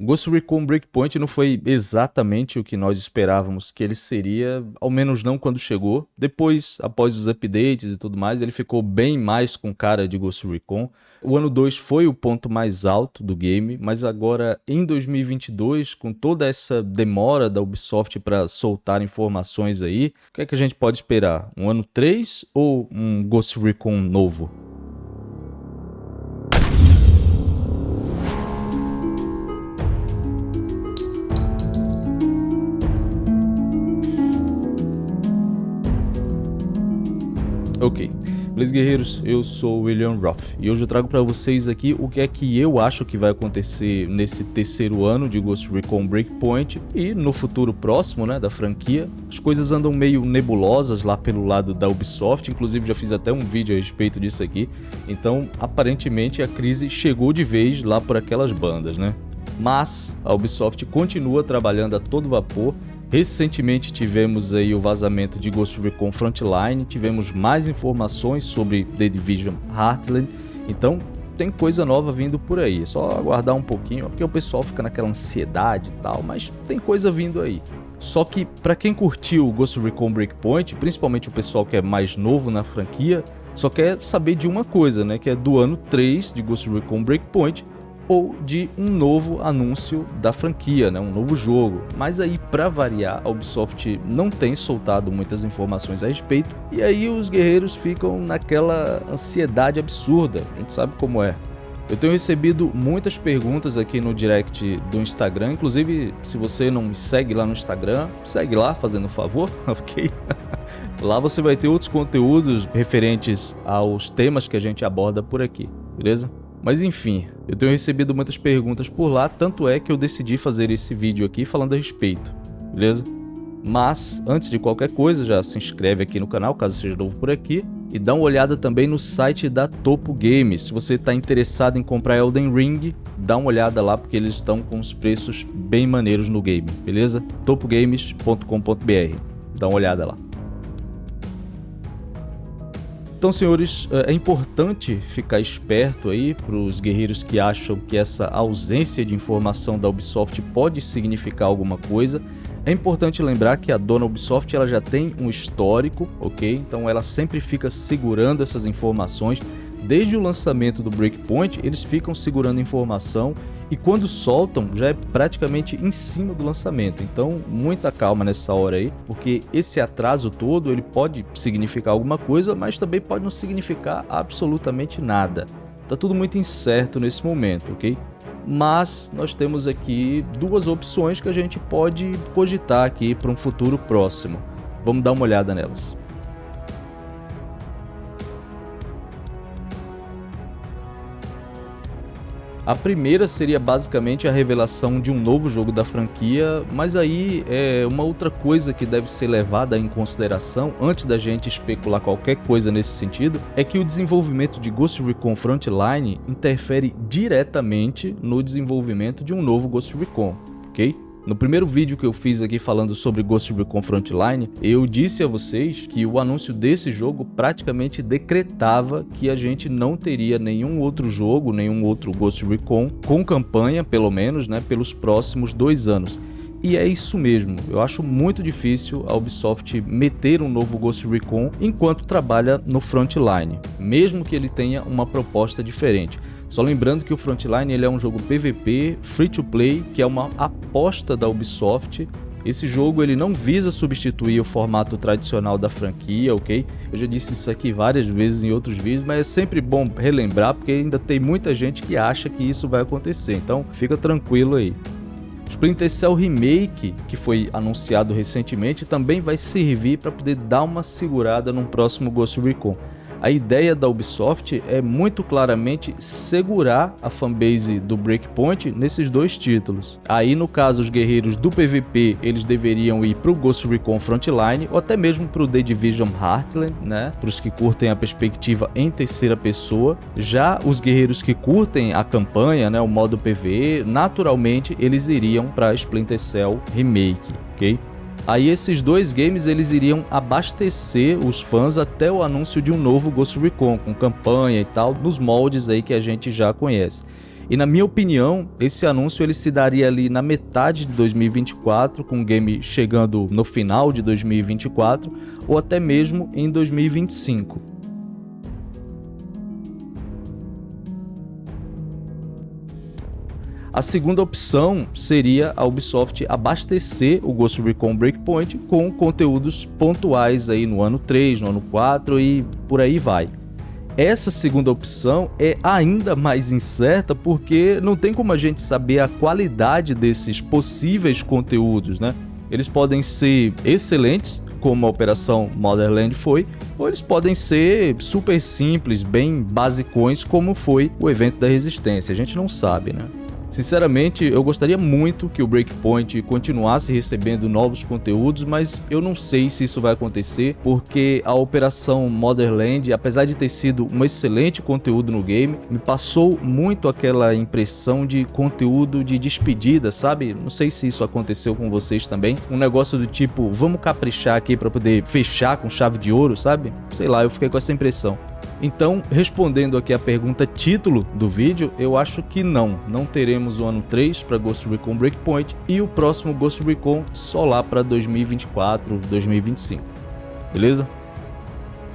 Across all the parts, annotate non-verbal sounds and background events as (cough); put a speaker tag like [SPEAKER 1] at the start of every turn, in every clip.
[SPEAKER 1] Ghost Recon Breakpoint não foi exatamente o que nós esperávamos que ele seria, ao menos não quando chegou. Depois, após os updates e tudo mais, ele ficou bem mais com cara de Ghost Recon. O ano 2 foi o ponto mais alto do game, mas agora em 2022, com toda essa demora da Ubisoft para soltar informações aí, o que é que a gente pode esperar? Um ano 3 ou um Ghost Recon novo? Ok. Beleza, guerreiros? Eu sou o William Roth e hoje eu trago para vocês aqui o que é que eu acho que vai acontecer nesse terceiro ano de Ghost Recon Breakpoint e no futuro próximo, né, da franquia. As coisas andam meio nebulosas lá pelo lado da Ubisoft, inclusive já fiz até um vídeo a respeito disso aqui. Então, aparentemente a crise chegou de vez lá por aquelas bandas, né? Mas a Ubisoft continua trabalhando a todo vapor Recentemente tivemos aí o vazamento de Ghost Recon Frontline, tivemos mais informações sobre The Division Heartland, então tem coisa nova vindo por aí, é só aguardar um pouquinho, porque o pessoal fica naquela ansiedade e tal, mas tem coisa vindo aí. Só que para quem curtiu o Ghost Recon Breakpoint, principalmente o pessoal que é mais novo na franquia, só quer saber de uma coisa, né, que é do ano 3 de Ghost Recon Breakpoint, ou de um novo anúncio da franquia, né, um novo jogo. Mas aí, para variar, a Ubisoft não tem soltado muitas informações a respeito, e aí os guerreiros ficam naquela ansiedade absurda, a gente sabe como é. Eu tenho recebido muitas perguntas aqui no direct do Instagram, inclusive se você não me segue lá no Instagram, segue lá fazendo um favor, (laughs) ok? lá você vai ter outros conteúdos referentes aos temas que a gente aborda por aqui, beleza? Mas enfim, eu tenho recebido muitas perguntas por lá, tanto é que eu decidi fazer esse vídeo aqui falando a respeito, beleza? Mas, antes de qualquer coisa, já se inscreve aqui no canal, caso seja novo por aqui, e dá uma olhada também no site da Topo Games. Se você está interessado em comprar Elden Ring, dá uma olhada lá, porque eles estão com os preços bem maneiros no game, beleza? topogames.com.br, dá uma olhada lá. Então, senhores, é, é importante ficar esperto aí para os guerreiros que acham que essa ausência de informação da Ubisoft pode significar alguma coisa. É importante lembrar que a dona Ubisoft ela já tem um histórico, ok? Então ela sempre fica segurando essas informações. Desde o lançamento do Breakpoint, eles ficam segurando informação e quando soltam já é praticamente em cima do lançamento. Então, muita calma nessa hora aí, porque esse atraso todo ele pode significar alguma coisa, mas também pode não significar absolutamente nada. Tá tudo muito incerto nesse momento, ok? Mas nós temos aqui duas opções que a gente pode cogitar aqui para um futuro próximo. Vamos dar uma olhada nelas. A primeira seria basicamente a revelação de um novo jogo da franquia, mas aí é uma outra coisa que deve ser levada em consideração antes da gente especular qualquer coisa nesse sentido, é que o desenvolvimento de Ghost Recon Frontline interfere diretamente no desenvolvimento de um novo Ghost Recon, ok? No primeiro vídeo que eu fiz aqui falando sobre Ghost Recon Frontline, eu disse a vocês que o anúncio desse jogo praticamente decretava que a gente não teria nenhum outro jogo, nenhum outro Ghost Recon, com campanha pelo menos, né, pelos próximos dois anos. E é isso mesmo, eu acho muito difícil a Ubisoft meter um novo Ghost Recon enquanto trabalha no Frontline, mesmo que ele tenha uma proposta diferente. Só lembrando que o Frontline ele é um jogo PVP, free to play, que é uma aposta da Ubisoft. Esse jogo ele não visa substituir o formato tradicional da franquia, ok? Eu já disse isso aqui várias vezes em outros vídeos, mas é sempre bom relembrar porque ainda tem muita gente que acha que isso vai acontecer, então fica tranquilo aí. Splinter Cell Remake, que foi anunciado recentemente, também vai servir para poder dar uma segurada no próximo Ghost Recon. A ideia da Ubisoft é muito claramente segurar a fanbase do Breakpoint nesses dois títulos. Aí no caso os guerreiros do PVP eles deveriam ir para o Ghost Recon Frontline ou até mesmo para o The Division Heartland, né? Para os que curtem a perspectiva em terceira pessoa. Já os guerreiros que curtem a campanha, né, o modo PVE, naturalmente eles iriam para Splinter Cell Remake, ok? Aí esses dois games eles iriam abastecer os fãs até o anúncio de um novo Ghost Recon, com campanha e tal, nos moldes aí que a gente já conhece. E na minha opinião, esse anúncio ele se daria ali na metade de 2024, com o game chegando no final de 2024, ou até mesmo em 2025. A segunda opção seria a Ubisoft abastecer o Ghost Recon Breakpoint com conteúdos pontuais aí no ano 3, no ano 4 e por aí vai. Essa segunda opção é ainda mais incerta porque não tem como a gente saber a qualidade desses possíveis conteúdos, né? Eles podem ser excelentes, como a Operação Motherland foi, ou eles podem ser super simples, bem basicões, como foi o evento da Resistência. A gente não sabe, né? Sinceramente, eu gostaria muito que o Breakpoint continuasse recebendo novos conteúdos, mas eu não sei se isso vai acontecer, porque a Operação Motherland, apesar de ter sido um excelente conteúdo no game, me passou muito aquela impressão de conteúdo de despedida, sabe? Não sei se isso aconteceu com vocês também. Um negócio do tipo, vamos caprichar aqui para poder fechar com chave de ouro, sabe? Sei lá, eu fiquei com essa impressão. Então, respondendo aqui a pergunta título do vídeo, eu acho que não. Não teremos o ano 3 para Ghost Recon Breakpoint e o próximo Ghost Recon só lá para 2024, 2025. Beleza?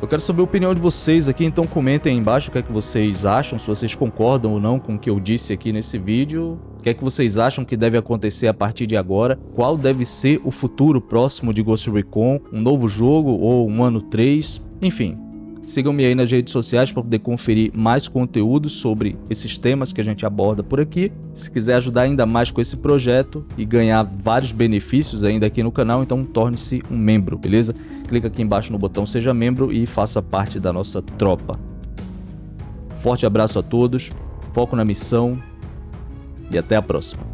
[SPEAKER 1] Eu quero saber a opinião de vocês aqui, então comentem aí embaixo o que é que vocês acham, se vocês concordam ou não com o que eu disse aqui nesse vídeo. O que é que vocês acham que deve acontecer a partir de agora? Qual deve ser o futuro próximo de Ghost Recon? Um novo jogo ou um ano 3? Enfim, Sigam-me aí nas redes sociais para poder conferir mais conteúdos sobre esses temas que a gente aborda por aqui. Se quiser ajudar ainda mais com esse projeto e ganhar vários benefícios ainda aqui no canal, então torne-se um membro, beleza? Clica aqui embaixo no botão Seja Membro e faça parte da nossa tropa. Forte abraço a todos, foco na missão e até a próxima.